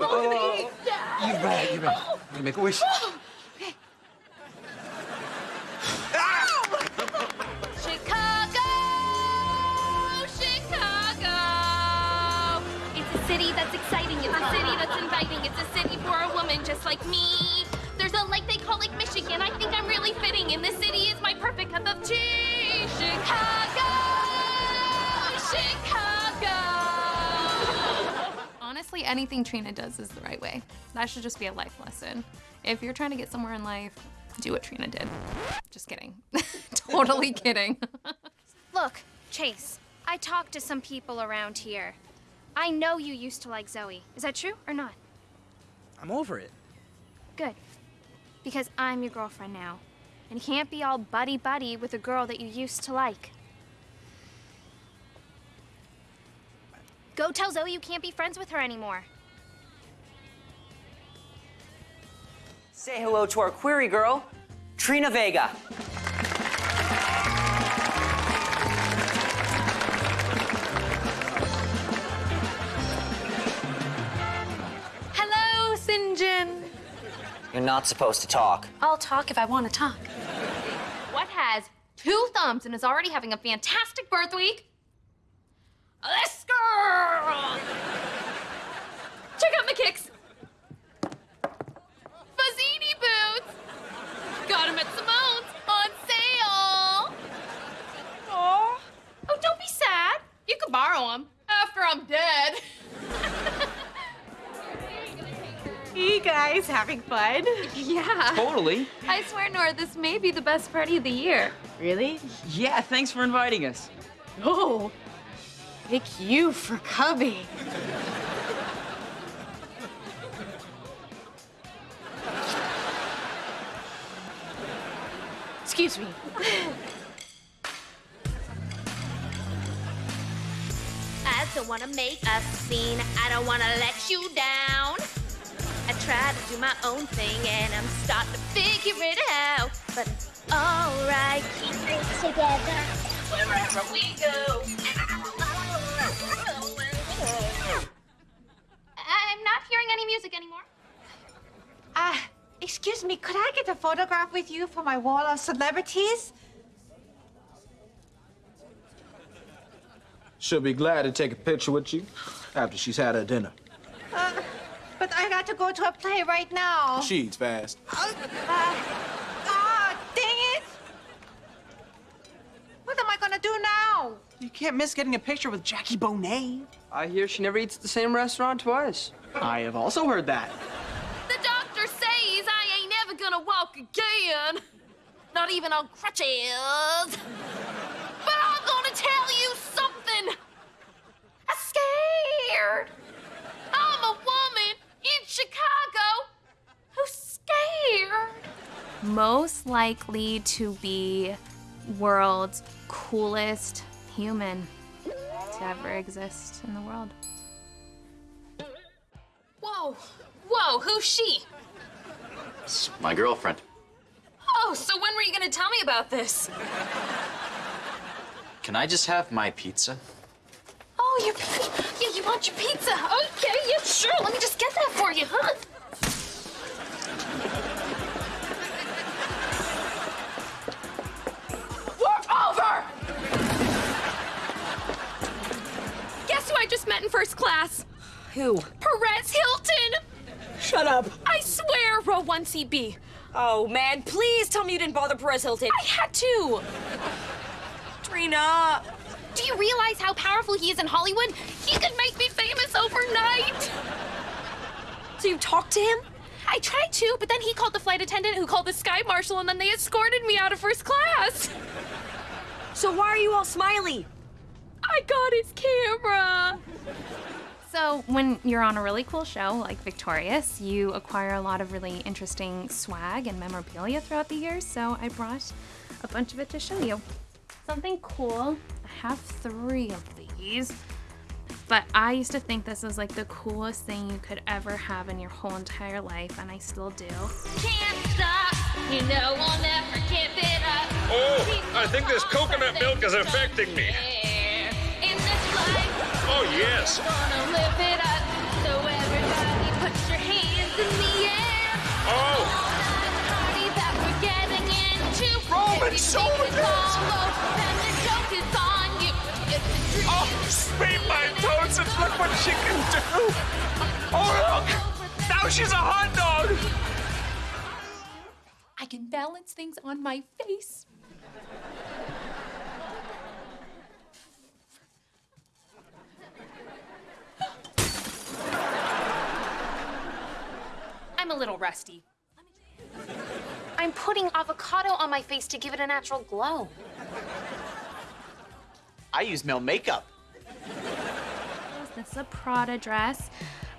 oh, you bet, you bet. You make a wish. Chicago! Chicago! It's a city that's exciting. It's a city that's inviting. It's a city for a woman just like me. There's a lake they call Lake Michigan. I think I'm really fitting, and this city is my perfect cup of tea. Chicago! Chicago! Honestly, anything Trina does is the right way. That should just be a life lesson. If you're trying to get somewhere in life, do what Trina did. Just kidding. totally kidding. Look, Chase, I talked to some people around here. I know you used to like Zoe. Is that true or not? I'm over it. Good. Because I'm your girlfriend now. And you can't be all buddy-buddy with a girl that you used to like. Go tell Zoe you can't be friends with her anymore. Say hello to our query girl, Trina Vega. Hello, Sinjin. You're not supposed to talk. I'll talk if I want to talk. What has two thumbs and is already having a fantastic birth week? Having fun? yeah. Totally. I swear, Nora, this may be the best party of the year. Really? Yeah, thanks for inviting us. Oh, thank you for coming. Excuse me. I don't wanna make a scene. I don't wanna let you down. I try to do my own thing and I'm starting to figure it out. But it's alright, keep it together wherever we go. I'm not hearing any music anymore. Ah, excuse me, could I get a photograph with you for my wall of celebrities? She'll be glad to take a picture with you after she's had her dinner. Uh, but I got to go to a play right now. She eats fast. Uh, ah, dang it! What am I gonna do now? You can't miss getting a picture with Jackie Bonet. I hear she never eats at the same restaurant twice. I have also heard that. The doctor says I ain't never gonna walk again. Not even on crutches. But I'm gonna tell you something. I'm scared. I'm a woman in Chicago who's scared. Most likely to be world's coolest human to ever exist in the world. Whoa, whoa, who's she? It's my girlfriend. Oh, so when were you gonna tell me about this? Can I just have my pizza? Oh, your yeah, you want your pizza? Okay, yeah, sure. Let me just get that for you, huh? We're over. Guess who I just met in first class? Who? Perez Hilton. Shut up. I swear, row one CB. Oh, man, please tell me you didn't bother Perez Hilton. I had to. Trina. Do you realize how powerful he is in Hollywood? He could make me famous overnight. So you talked to him? I tried to, but then he called the flight attendant who called the sky marshal and then they escorted me out of first class. So why are you all smiley? I got his camera. So, when you're on a really cool show like Victorious, you acquire a lot of really interesting swag and memorabilia throughout the years. So, I brought a bunch of it to show you. Something cool. I have three of these. But I used to think this was like the coolest thing you could ever have in your whole entire life, and I still do. Can't stop, you know I'll never give it up. Oh, I think this coconut milk is affecting me. In this life, Oh, yes. Gonna live it up. So everybody put your hands in the air. Oh, Party that we're getting into. Roman If you soldiers! Oh, speed my toes and look what she can do. Oh, look. Now she's a hot dog. I can balance things on my face. I'm a little rusty. I'm putting avocado on my face to give it a natural glow. I use male makeup. This is a Prada dress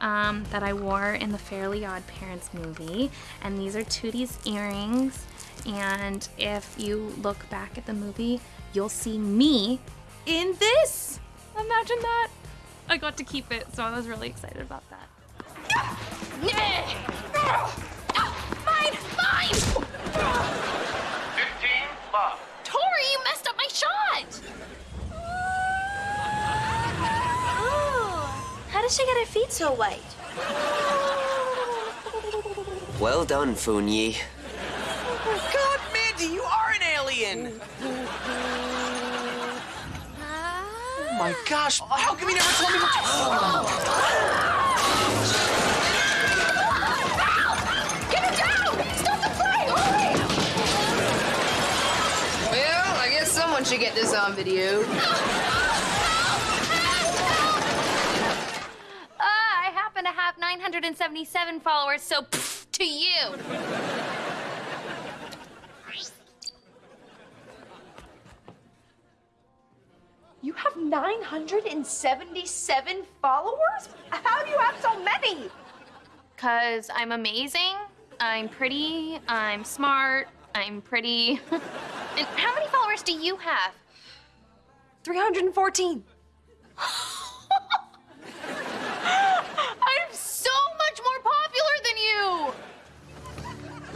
um, that I wore in the Fairly Odd Parents movie. And these are Tootie's earrings. And if you look back at the movie, you'll see me in this. Imagine that. I got to keep it, so I was really excited about that. Did she get her feet so white? Well done, Funyi. God, Mandy, you are an alien. Oh my gosh, how come you never told me what Get her down! Stop the play! Hurry! Well, I guess someone should get this on video. 477 followers, so pfft to you. You have 977 followers? How do you have so many? Because I'm amazing, I'm pretty, I'm smart, I'm pretty. and how many followers do you have? 314.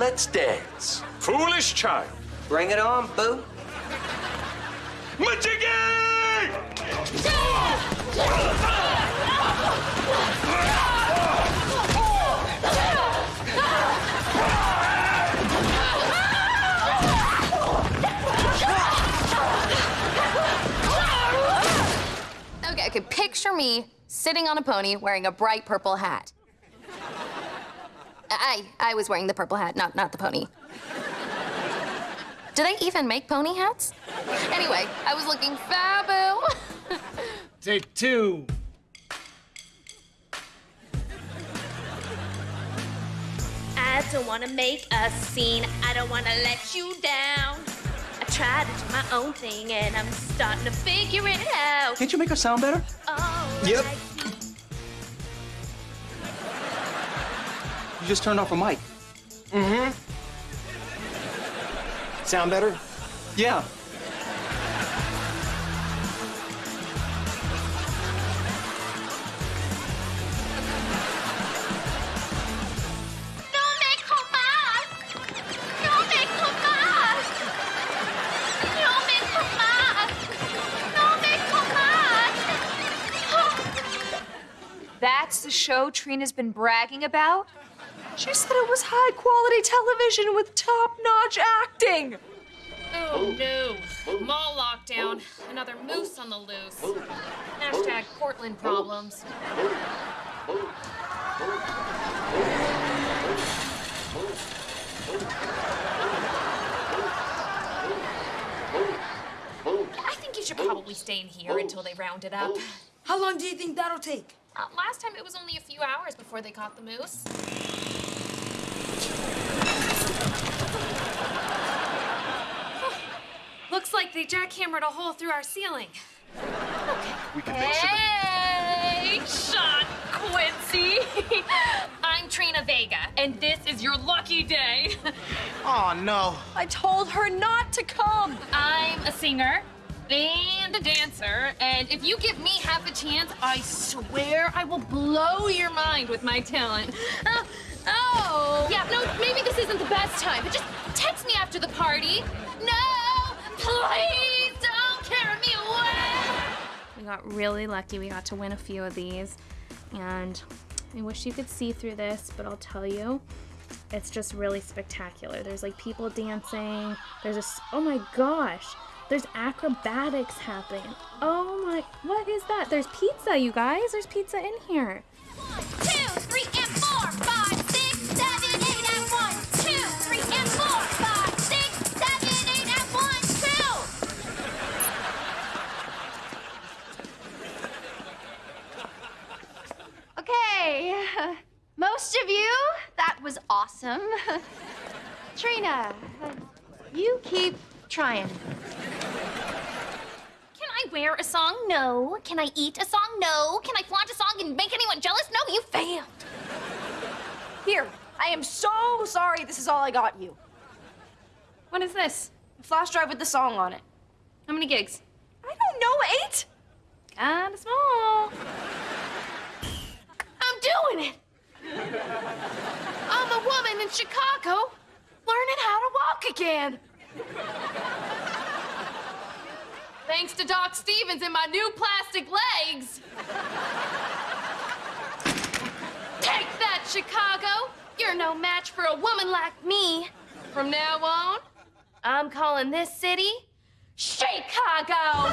Let's dance. Foolish child. Bring it on, boo. Majiggy! Okay, okay, picture me sitting on a pony wearing a bright purple hat. I I was wearing the purple hat, not not the pony. Do they even make pony hats? Anyway, I was looking fabu. Take two. I don't wanna make a scene. I don't wanna let you down. I try to do my own thing and I'm starting to figure it out. Can't you make her sound better? Oh, Yep. like You just turned off a mic. Mm-hmm. Sound better? Yeah. No me! No me! No me! No me! That's the show Trina's been bragging about? She said it was high quality television with top notch acting. Oh no. Mall lockdown. Another moose on the loose. Hashtag Portland problems. I think you should probably stay in here until they round it up. How long do you think that'll take? Uh, last time it was only a few hours before they caught the moose. Looks like they jackhammered a hole through our ceiling. We can make sure that Hey, Sean Quincy. I'm Trina Vega, and this is your lucky day. Oh, no. I told her not to come. I'm a singer and a dancer, and if you give me half a chance, I swear I will blow your mind with my talent. Oh, oh. yeah, no, maybe this isn't the best time, but just text me after the party. No, please don't carry me away. We got really lucky. We got to win a few of these. And I wish you could see through this, but I'll tell you, it's just really spectacular. There's like people dancing. There's a, oh my gosh. There's acrobatics happening. Oh my, what is that? There's pizza, you guys. There's pizza in here. Awesome. Trina, you keep trying. Can I wear a song? No. Can I eat a song? No. Can I flaunt a song and make anyone jealous? No, you failed. Here, I am so sorry this is all I got you. What is this? A flash drive with the song on it. How many gigs? I don't know, eight? Kinda small. I'm doing it. Woman in Chicago learning how to walk again. Thanks to Doc Stevens and my new plastic legs. Take that, Chicago. You're no match for a woman like me. From now on, I'm calling this city Chicago.